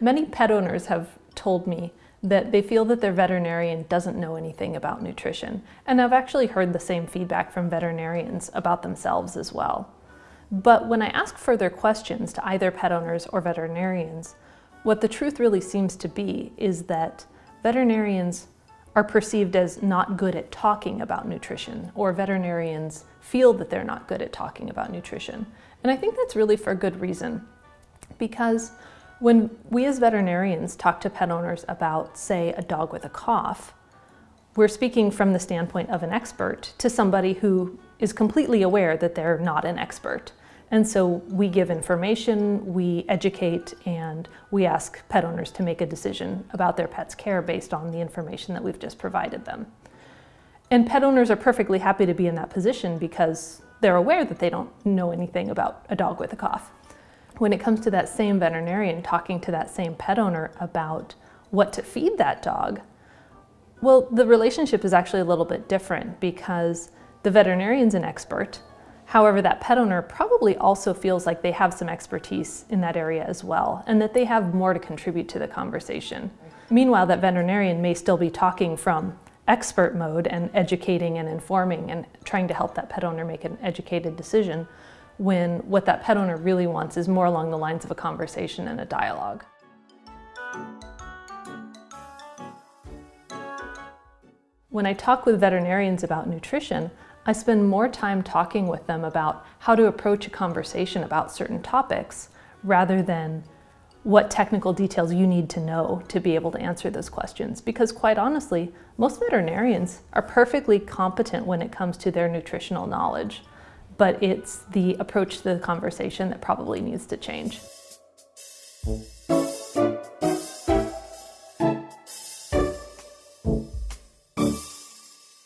Many pet owners have told me that they feel that their veterinarian doesn't know anything about nutrition. And I've actually heard the same feedback from veterinarians about themselves as well. But when I ask further questions to either pet owners or veterinarians, what the truth really seems to be is that veterinarians are perceived as not good at talking about nutrition, or veterinarians feel that they're not good at talking about nutrition. And I think that's really for a good reason, because when we as veterinarians talk to pet owners about, say, a dog with a cough, we're speaking from the standpoint of an expert to somebody who is completely aware that they're not an expert. And so we give information, we educate, and we ask pet owners to make a decision about their pet's care based on the information that we've just provided them. And pet owners are perfectly happy to be in that position because they're aware that they don't know anything about a dog with a cough when it comes to that same veterinarian talking to that same pet owner about what to feed that dog, well, the relationship is actually a little bit different because the veterinarian's an expert. However, that pet owner probably also feels like they have some expertise in that area as well and that they have more to contribute to the conversation. Meanwhile, that veterinarian may still be talking from expert mode and educating and informing and trying to help that pet owner make an educated decision when what that pet owner really wants is more along the lines of a conversation and a dialogue. When I talk with veterinarians about nutrition, I spend more time talking with them about how to approach a conversation about certain topics rather than what technical details you need to know to be able to answer those questions. Because quite honestly, most veterinarians are perfectly competent when it comes to their nutritional knowledge but it's the approach to the conversation that probably needs to change.